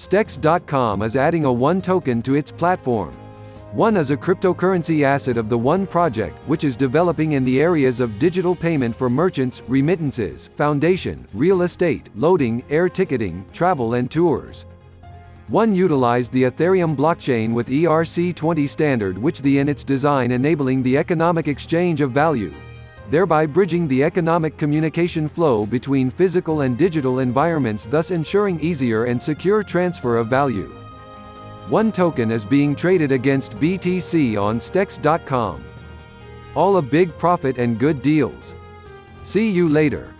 Stex.com is adding a One token to its platform. One is a cryptocurrency asset of the One project, which is developing in the areas of digital payment for merchants, remittances, foundation, real estate, loading, air ticketing, travel and tours. One utilized the Ethereum blockchain with ERC20 standard which the in its design enabling the economic exchange of value, thereby bridging the economic communication flow between physical and digital environments thus ensuring easier and secure transfer of value. One token is being traded against BTC on Stex.com. All a big profit and good deals. See you later.